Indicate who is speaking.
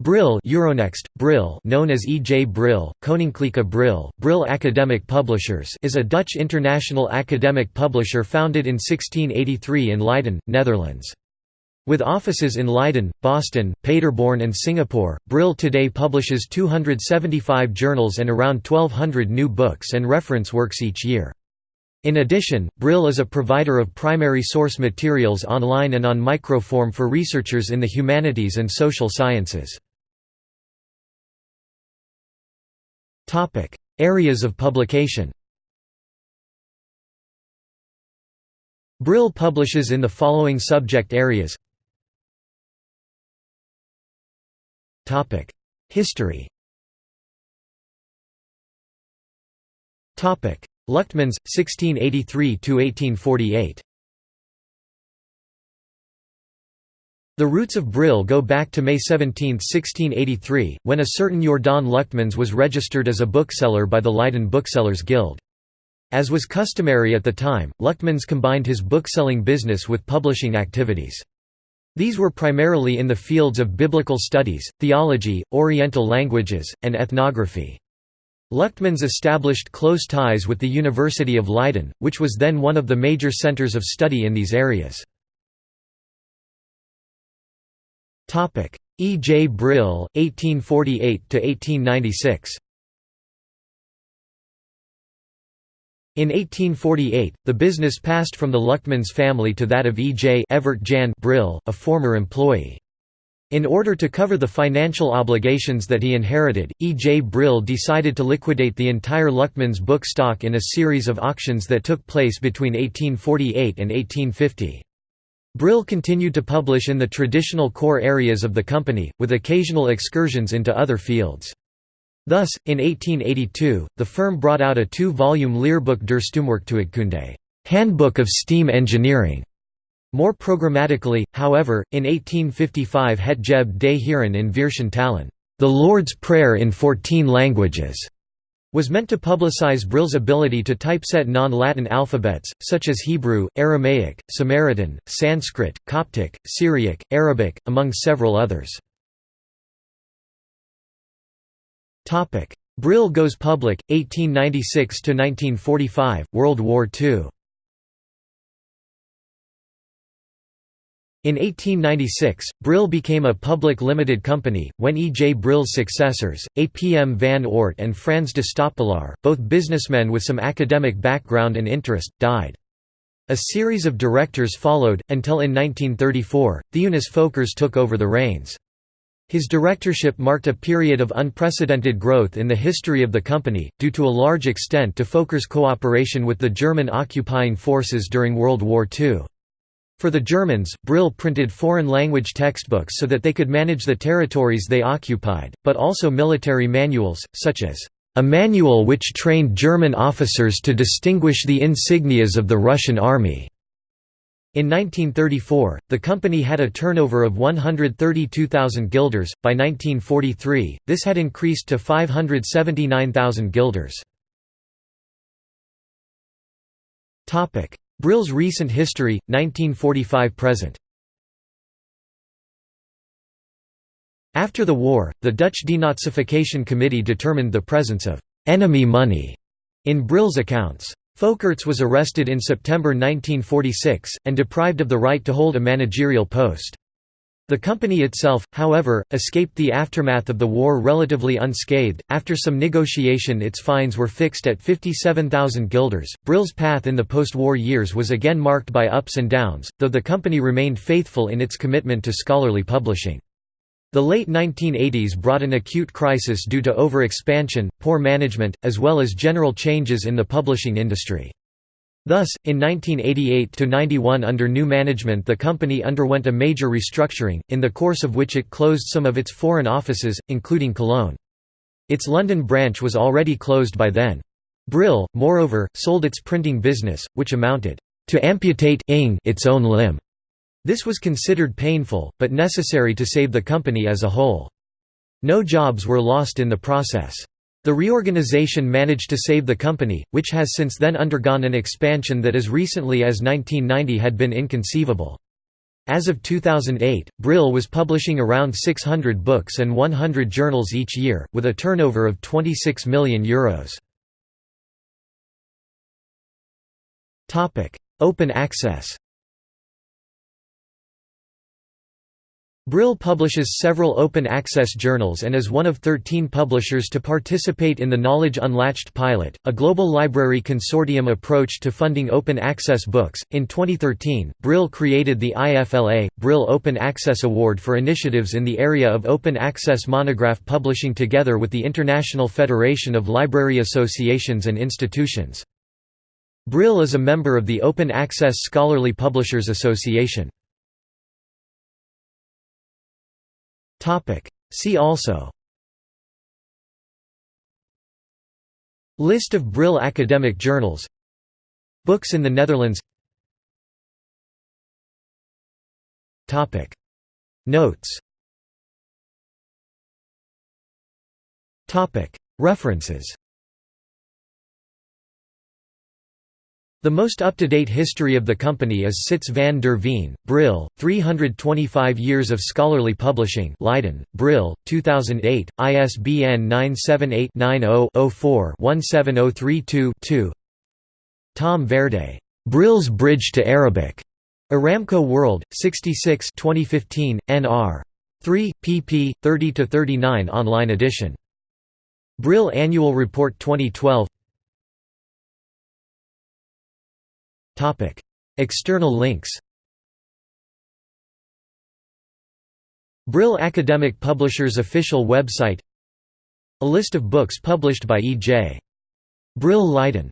Speaker 1: Brill Euronext, Brill known as E. J. Brill, Koninklijke Brill, Brill Academic Publishers is a Dutch international academic publisher founded in 1683 in Leiden, Netherlands. With offices in Leiden, Boston, Paderborn and Singapore, Brill today publishes 275 journals and around 1200 new books and reference works each year. In addition, Brill is a provider of primary source materials online and on microform for researchers in the humanities and social sciences. Topic: Areas of publication. Brill publishes in the following subject areas. Topic: History. Topic: Luchtmans 1683 to 1848. The roots of Brill go back to May 17, 1683, when a certain Jordaan Luchtmans was registered as a bookseller by the Leiden Booksellers Guild. As was customary at the time, Luchtmans combined his bookselling business with publishing activities. These were primarily in the fields of biblical studies, theology, Oriental languages, and ethnography. Luchtmans established close ties with the University of Leiden, which was then one of the major centers of study in these areas. Topic: E. J. Brill, 1848 to 1896. In 1848, the business passed from the Luchtmans family to that of E. J. Evert Jan Brill, a former employee. In order to cover the financial obligations that he inherited, E. J. Brill decided to liquidate the entire Luchtmans book stock in a series of auctions that took place between 1848 and 1850. Brill continued to publish in the traditional core areas of the company, with occasional excursions into other fields. Thus, in 1882, the firm brought out a two-volume Lehrbuch der Stoomwerktuigkunde Handbook of Steam Engineering". More programmatically, however, in 1855 Het Geb des Heren in Vierschen Talen, The Lord's Prayer in Fourteen Languages, was meant to publicize Brill's ability to typeset non-Latin alphabets, such as Hebrew, Aramaic, Samaritan, Sanskrit, Coptic, Syriac, Arabic, among several others. Brill goes public, 1896–1945, World War II In 1896, Brill became a public limited company, when E. J. Brill's successors, A. P. M. van Oort and Frans de Stoppelaar, both businessmen with some academic background and interest, died. A series of directors followed, until in 1934, Theunis Folkers took over the reins. His directorship marked a period of unprecedented growth in the history of the company, due to a large extent to Folkers' cooperation with the German occupying forces during World War II. For the Germans, Brill printed foreign-language textbooks so that they could manage the territories they occupied, but also military manuals, such as, "...a manual which trained German officers to distinguish the insignias of the Russian army." In 1934, the company had a turnover of 132,000 guilders, by 1943, this had increased to 579,000 guilders. Brill's recent history, 1945–present After the war, the Dutch Denazification Committee determined the presence of «enemy money» in Brill's accounts. Folkers was arrested in September 1946, and deprived of the right to hold a managerial post. The company itself, however, escaped the aftermath of the war relatively unscathed. After some negotiation, its fines were fixed at 57,000 guilders. Brill's path in the post war years was again marked by ups and downs, though the company remained faithful in its commitment to scholarly publishing. The late 1980s brought an acute crisis due to over-expansion, poor management, as well as general changes in the publishing industry. Thus, in 1988–91 under new management the company underwent a major restructuring, in the course of which it closed some of its foreign offices, including Cologne. Its London branch was already closed by then. Brill, moreover, sold its printing business, which amounted to amputate its own limb. This was considered painful, but necessary to save the company as a whole. No jobs were lost in the process. The reorganization managed to save the company, which has since then undergone an expansion that as recently as 1990 had been inconceivable. As of 2008, Brill was publishing around 600 books and 100 journals each year, with a turnover of €26 million. Euros. Open access Brill publishes several open-access journals and is one of 13 publishers to participate in the Knowledge Unlatched pilot, a global library consortium approach to funding open-access books. In 2013, Brill created the IFLA Brill Open Access Award for initiatives in the area of open access monograph publishing together with the International Federation of Library Associations and Institutions. Brill is a member of the Open Access Scholarly Publishers Association. See also. List of Brill academic journals. Books in the Netherlands. Notes. References The most up-to-date history of the company is Sytze van der Veen, Brill, 325 Years of Scholarly Publishing Leiden, Brill, 2008, ISBN 978-90-04-17032-2 Tom Verde, "'Brill's Bridge to Arabic' Aramco World, 66 2015, nr. 3, pp. 30–39 online edition. Brill Annual Report 2012 External links Brill Academic Publishers official website A list of books published by E. J. Brill Leiden